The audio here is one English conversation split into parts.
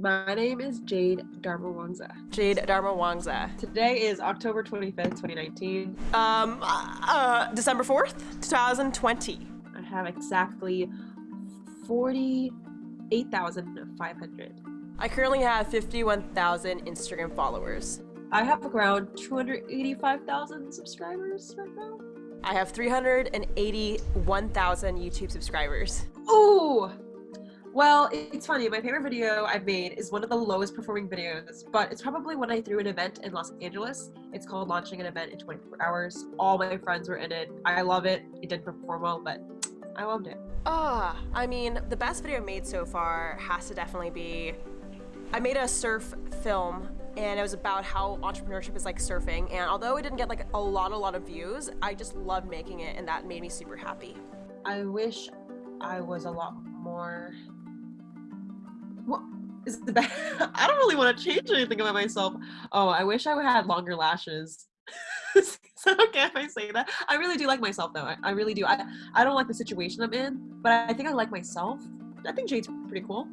My name is Jade Darmawangsa. Jade Darmawangsa. Today is October 25th, 2019. Um, uh, December 4th, 2020. I have exactly 48,500. I currently have 51,000 Instagram followers. I have around 285,000 subscribers right now. I have 381,000 YouTube subscribers. Ooh! Well, it's funny. My favorite video I've made is one of the lowest performing videos, but it's probably when I threw an event in Los Angeles. It's called Launching an Event in 24 Hours. All my friends were in it. I love it. It didn't perform well, but I loved it. Ah, I mean, the best video I made so far has to definitely be I made a surf film and it was about how entrepreneurship is like surfing and although it didn't get like a lot a lot of views i just loved making it and that made me super happy i wish i was a lot more is the best. I don't really want to change anything about myself. Oh i wish i had longer lashes. Is that okay if i say that? I really do like myself though. I, I really do. I, I don't like the situation i'm in but i think i like myself. I think jade's pretty cool.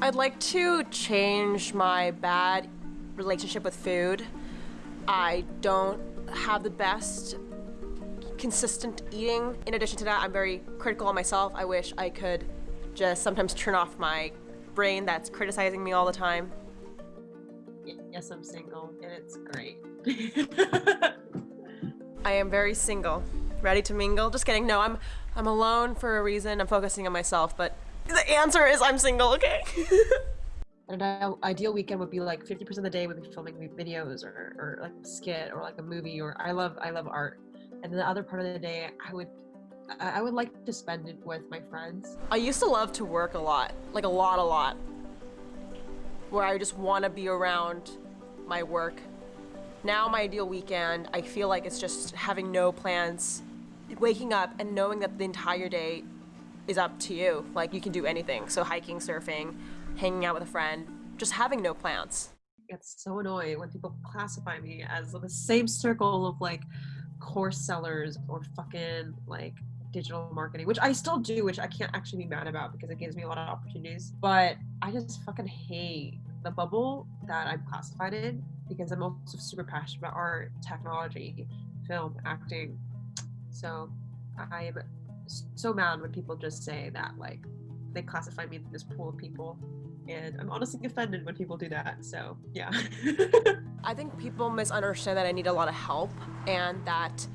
I'd like to change my bad relationship with food. I don't have the best consistent eating. In addition to that, I'm very critical of myself. I wish I could just sometimes turn off my brain that's criticizing me all the time. Yes, I'm single, and it's great. I am very single. Ready to mingle? Just kidding. No, I'm I'm alone for a reason. I'm focusing on myself, but the answer is I'm single, okay? An ideal weekend would be like 50% of the day would be filming videos or, or like a skit or like a movie or I love I love art. And then the other part of the day I would I would like to spend it with my friends. I used to love to work a lot, like a lot, a lot. Where I just want to be around my work. Now my ideal weekend, I feel like it's just having no plans, waking up and knowing that the entire day is up to you. Like you can do anything. So hiking, surfing, hanging out with a friend, just having no plans. It's so annoying when people classify me as the same circle of like course sellers or fucking like digital marketing, which I still do, which I can't actually be mad about because it gives me a lot of opportunities. But I just fucking hate the bubble that I'm classified in because I'm also super passionate about art, technology, film, acting. So I'm so mad when people just say that like they classify me in this pool of people and i'm honestly offended when people do that so yeah i think people misunderstand that i need a lot of help and that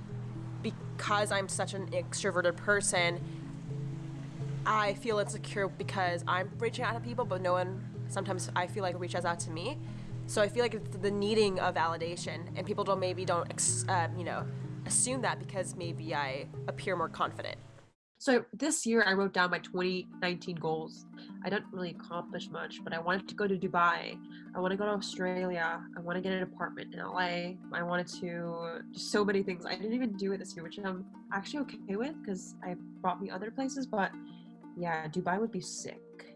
because i'm such an extroverted person i feel insecure because i'm reaching out to people but no one sometimes i feel like reaches out to me. So i feel like it's the needing of validation and people don't maybe don't uh, you know assume that because maybe i appear more confident so this year I wrote down my 2019 goals. I didn't really accomplish much, but I wanted to go to Dubai. I want to go to Australia. I want to get an apartment in LA. I wanted to so many things. I didn't even do it this year, which I'm actually okay with because I brought me other places. But yeah, Dubai would be sick.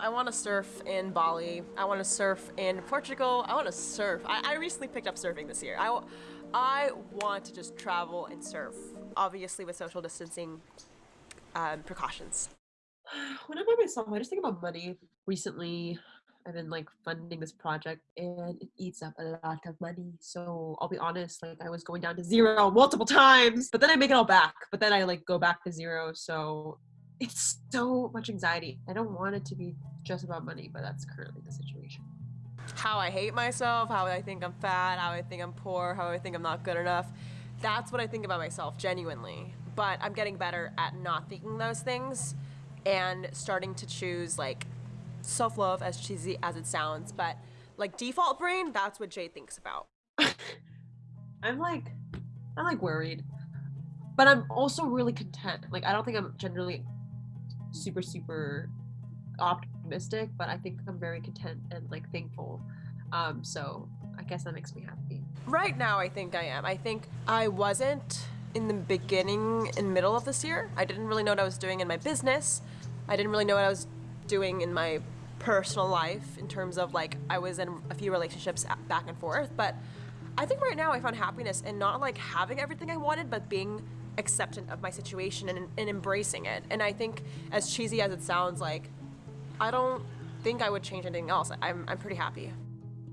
I want to surf in Bali. I want to surf in Portugal. I want to surf. I, I recently picked up surfing this year. I, I want to just travel and surf. Obviously, with social distancing um, precautions? When I'm by myself, I just think about money. Recently, I've been like funding this project and it eats up a lot of money. So I'll be honest, like I was going down to zero multiple times, but then I make it all back. But then I like go back to zero. So it's so much anxiety. I don't want it to be just about money, but that's currently the situation. How I hate myself, how I think I'm fat, how I think I'm poor, how I think I'm not good enough. That's what I think about myself, genuinely but I'm getting better at not thinking those things and starting to choose like self love, as cheesy as it sounds, but like default brain, that's what Jay thinks about. I'm like, I'm like worried, but I'm also really content. Like, I don't think I'm generally super, super optimistic, but I think I'm very content and like thankful. Um, so I guess that makes me happy. Right now, I think I am. I think I wasn't in the beginning and middle of this year. I didn't really know what I was doing in my business. I didn't really know what I was doing in my personal life in terms of like I was in a few relationships back and forth, but I think right now I found happiness in not like having everything I wanted, but being acceptant of my situation and, and embracing it. And I think as cheesy as it sounds like I don't think I would change anything else. I'm, I'm pretty happy.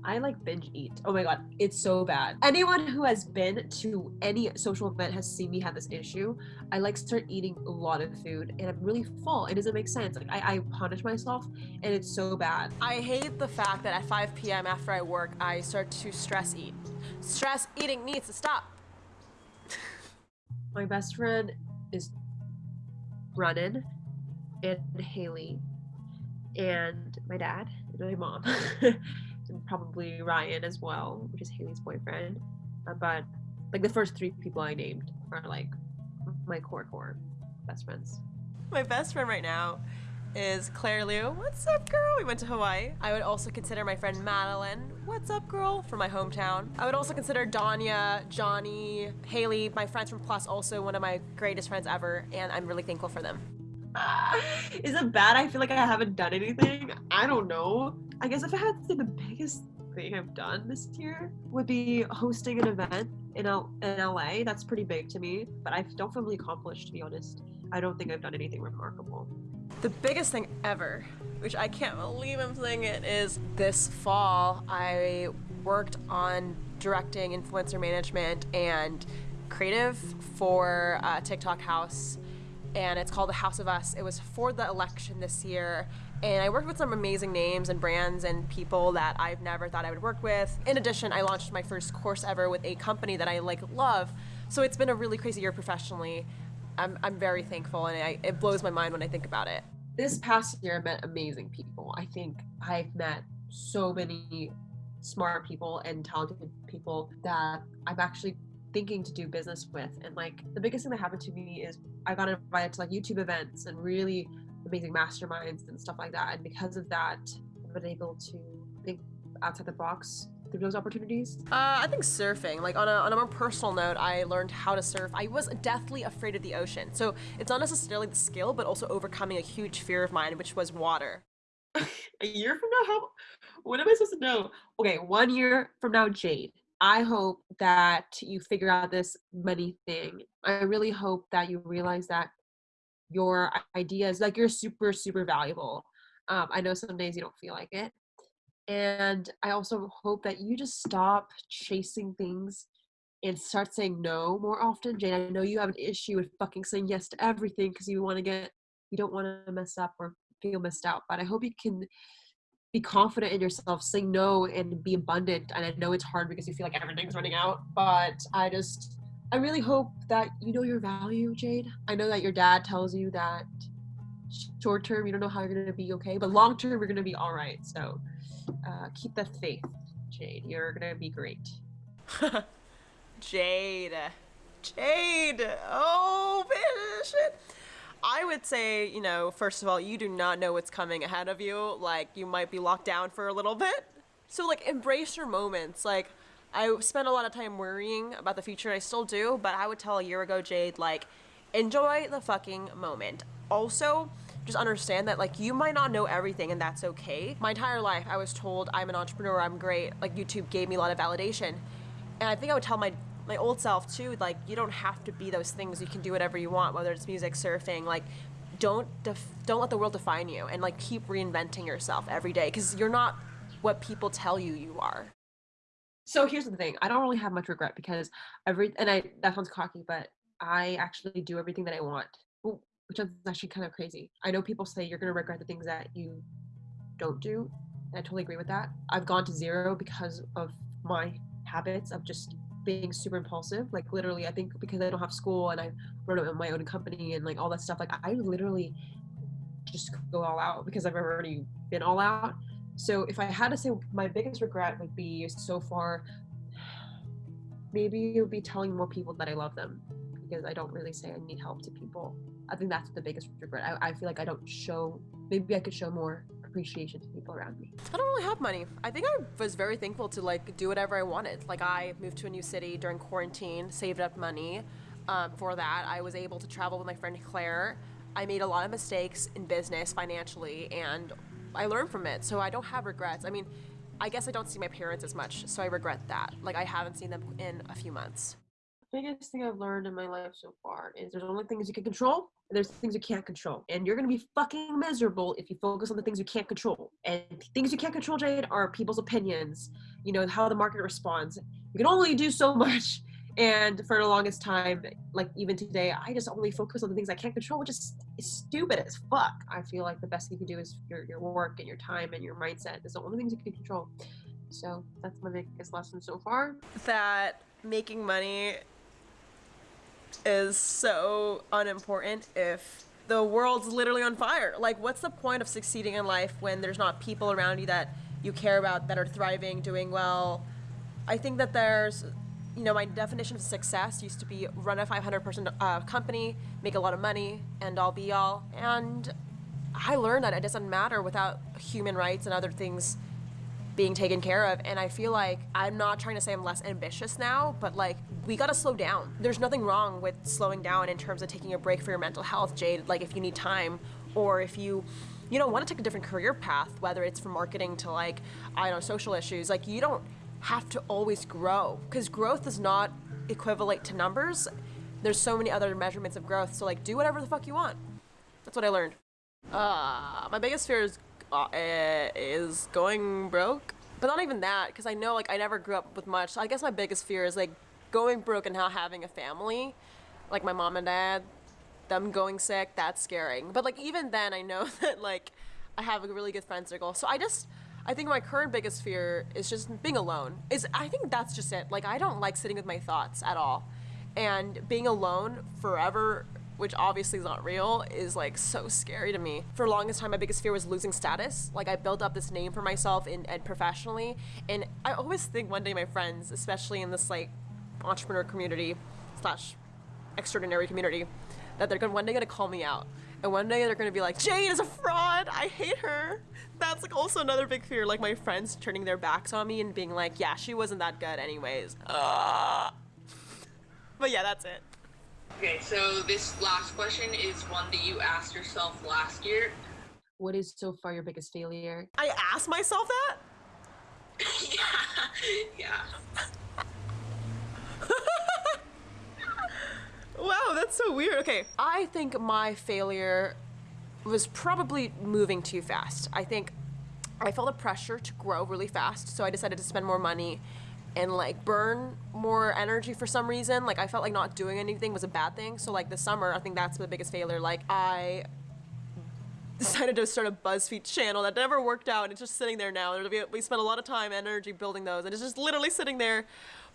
I like binge eat. Oh my god, it's so bad. Anyone who has been to any social event has seen me have this issue. I like start eating a lot of food and I'm really full. It doesn't make sense. Like I, I punish myself and it's so bad. I hate the fact that at 5 p.m. after I work, I start to stress eat. Stress eating needs to stop. my best friend is Brennan and Haley and my dad and my mom. and probably Ryan as well, which is Haley's boyfriend. Uh, but like the first three people I named are like my core core best friends. My best friend right now is Claire Liu. What's up, girl? We went to Hawaii. I would also consider my friend Madeline. What's up, girl? From my hometown. I would also consider Danya, Johnny, Haley, my friends from Plus, also one of my greatest friends ever, and I'm really thankful for them. Is it bad? I feel like I haven't done anything. I don't know. I guess if I had to say the biggest thing I've done this year would be hosting an event in, L- in LA. That's pretty big to me, but I don't feel really accomplished to be honest. I don't think I've done anything remarkable. The biggest thing ever, which I can't believe I'm saying it, is this fall I worked on directing influencer management and creative for uh, TikTok House and it's called The House of Us. It was for the election this year, and I worked with some amazing names and brands and people that I've never thought I would work with. In addition, I launched my first course ever with a company that I like love. So it's been a really crazy year professionally. I'm, I'm very thankful, and I, it blows my mind when I think about it. This past year, I met amazing people. I think I've met so many smart people and talented people that I'm actually thinking to do business with. And like the biggest thing that happened to me is I got invited to like YouTube events and really amazing masterminds and stuff like that. And because of that, I've been able to think outside the box through those opportunities? Uh, I think surfing. Like on a, on a more personal note, I learned how to surf. I was deathly afraid of the ocean. So it's not necessarily the skill, but also overcoming a huge fear of mine, which was water. a year from now, how? What am I supposed to know? Okay, one year from now, Jade. I hope that you figure out this money thing. I really hope that you realize that your ideas, like you're super, super valuable. Um, I know some days you don't feel like it. And I also hope that you just stop chasing things and start saying no more often. Jane, I know you have an issue with fucking saying yes to everything because you want to get, you don't want to mess up or feel missed out. But I hope you can be confident in yourself, say no, and be abundant. And I know it's hard because you feel like everything's running out, but I just, I really hope that you know your value, Jade. I know that your dad tells you that short term you don't know how you're gonna be okay, but long term you're gonna be all right. So uh, keep that faith, Jade. You're gonna be great. Jade, Jade. Oh, shit. I would say, you know, first of all, you do not know what's coming ahead of you. Like, you might be locked down for a little bit. So, like, embrace your moments. Like, I spent a lot of time worrying about the future, and I still do, but I would tell a year ago, Jade, like, enjoy the fucking moment. Also, just understand that like you might not know everything and that's okay. My entire life I was told I'm an entrepreneur, I'm great. Like YouTube gave me a lot of validation. And I think I would tell my my old self too like you don't have to be those things you can do whatever you want whether it's music surfing like don't don't let the world define you and like keep reinventing yourself every day because you're not what people tell you you are so here's the thing i don't really have much regret because every and i that sounds cocky but i actually do everything that i want which is actually kind of crazy i know people say you're going to regret the things that you don't do and i totally agree with that i've gone to zero because of my habits of just being super impulsive. Like literally, I think because I don't have school and I run my own company and like all that stuff, like I literally just go all out because I've already been all out. So if I had to say my biggest regret would be so far, maybe it would be telling more people that I love them because I don't really say I need help to people. I think that's the biggest regret. I, I feel like I don't show, maybe I could show more appreciation to people around me. I don't really have money. I think I was very thankful to like do whatever I wanted. Like I moved to a new city during quarantine, saved up money. Um, for that, I was able to travel with my friend Claire. I made a lot of mistakes in business financially, and I learned from it. So I don't have regrets. I mean, I guess I don't see my parents as much, so I regret that. Like I haven't seen them in a few months. The biggest thing I've learned in my life so far is there's only things you can control and there's things you can't control. And you're gonna be fucking miserable if you focus on the things you can't control. And things you can't control, Jade, are people's opinions, you know, how the market responds. You can only do so much. And for the longest time, like even today, I just only focus on the things I can't control, which is, is stupid as fuck. I feel like the best thing you can do is your, your work and your time and your mindset is the only things you can control. So that's my biggest lesson so far. That making money is so unimportant if the world's literally on fire. Like, what's the point of succeeding in life when there's not people around you that you care about that are thriving, doing well? I think that there's, you know, my definition of success used to be run a 500 person uh, company, make a lot of money, and all be all. And I learned that it doesn't matter without human rights and other things being taken care of. And I feel like I'm not trying to say I'm less ambitious now, but like we gotta slow down. There's nothing wrong with slowing down in terms of taking a break for your mental health, Jade. Like if you need time or if you you know want to take a different career path, whether it's from marketing to like I don't know social issues, like you don't have to always grow because growth is not equivalent to numbers. There's so many other measurements of growth. So like do whatever the fuck you want. That's what I learned. Uh, my biggest fear is uh, is going broke. But not even that, because I know like I never grew up with much. I guess my biggest fear is like going broke and not having a family, like my mom and dad, them going sick. That's scaring. But like even then, I know that like I have a really good friend circle. So I just I think my current biggest fear is just being alone. Is I think that's just it. Like I don't like sitting with my thoughts at all, and being alone forever which obviously is not real, is like so scary to me. For longest time, my biggest fear was losing status. Like I built up this name for myself in and professionally, and I always think one day my friends, especially in this like entrepreneur community slash extraordinary community, that they're gonna one day gonna call me out. And one day they're gonna be like, Jade is a fraud. I hate her. That's like also another big fear. Like my friends turning their backs on me and being like, yeah, she wasn't that good anyways. Uh. But yeah, that's it. Okay, so this last question is one that you asked yourself last year. What is so far your biggest failure? I asked myself that? yeah, yeah. Wow, that's so weird. Okay, I think my failure was probably moving too fast. I think I felt the pressure to grow really fast, so I decided to spend more money and like burn more energy for some reason. Like I felt like not doing anything was a bad thing. So like the summer, I think that's the biggest failure. Like I decided to start a BuzzFeed channel that never worked out. It's just sitting there now. We spent a lot of time, and energy building those, and it's just literally sitting there.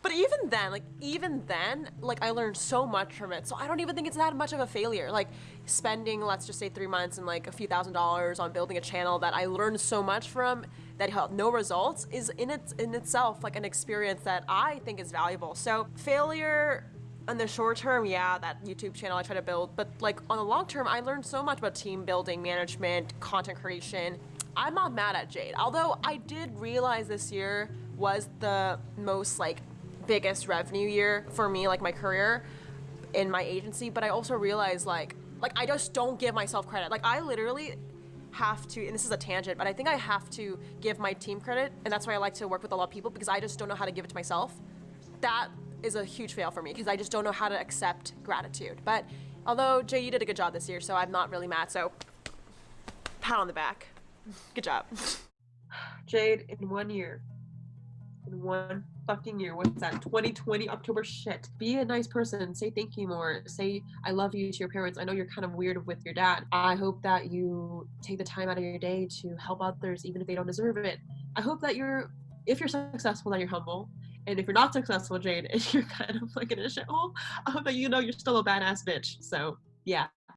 But even then, like even then, like I learned so much from it. So I don't even think it's that much of a failure. Like spending, let's just say three months and like a few thousand dollars on building a channel that I learned so much from that had no results is in its in itself like an experience that I think is valuable. So failure in the short term, yeah, that YouTube channel I try to build, but like on the long term, I learned so much about team building, management, content creation. I'm not mad at Jade, although I did realize this year was the most like biggest revenue year for me, like my career in my agency. But I also realized like like I just don't give myself credit. Like I literally have to, and this is a tangent, but I think I have to give my team credit, and that's why I like to work with a lot of people because I just don't know how to give it to myself. That is a huge fail for me because I just don't know how to accept gratitude. But although Jay, you did a good job this year, so I'm not really mad. So pat on the back. Good job. Jade, in one year, in one fucking year. What's that? 2020 October shit. Be a nice person. Say thank you more. Say I love you to your parents. I know you're kind of weird with your dad. I hope that you take the time out of your day to help others even if they don't deserve it. I hope that you're if you're successful that you're humble. And if you're not successful, Jade, and you're kind of like in a shithole, I hope that you know you're still a badass bitch. So yeah.